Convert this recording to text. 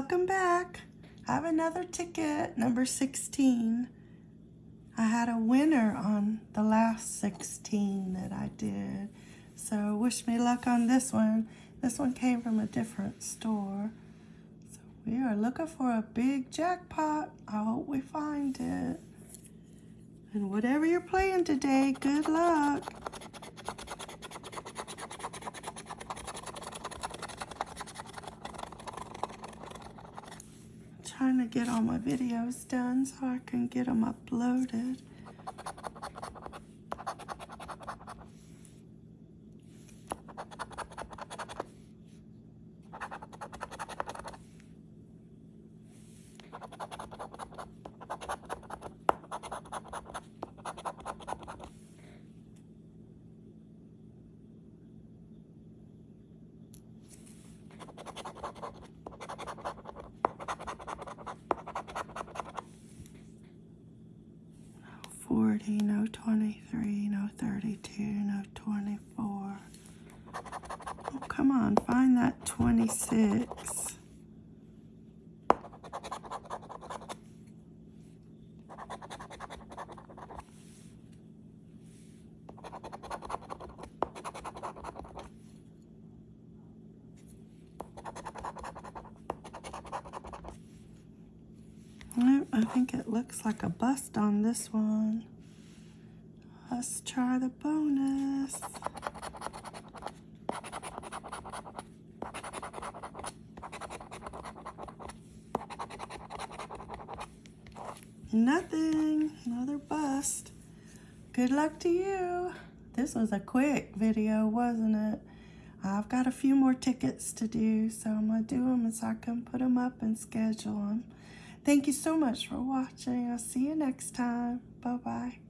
Welcome back. I have another ticket, number 16. I had a winner on the last 16 that I did. So wish me luck on this one. This one came from a different store. So we are looking for a big jackpot. I hope we find it. And whatever you're playing today, good luck. Trying to get all my videos done so I can get them uploaded. 40, no 23, no 32, no 24. Oh, come on, find that 26. Nope, I think it looks like a bust on this one. Let's try the bonus. Nothing, another bust. Good luck to you. This was a quick video, wasn't it? I've got a few more tickets to do, so I'm to do them so I can put them up and schedule them. Thank you so much for watching. I'll see you next time. Bye-bye.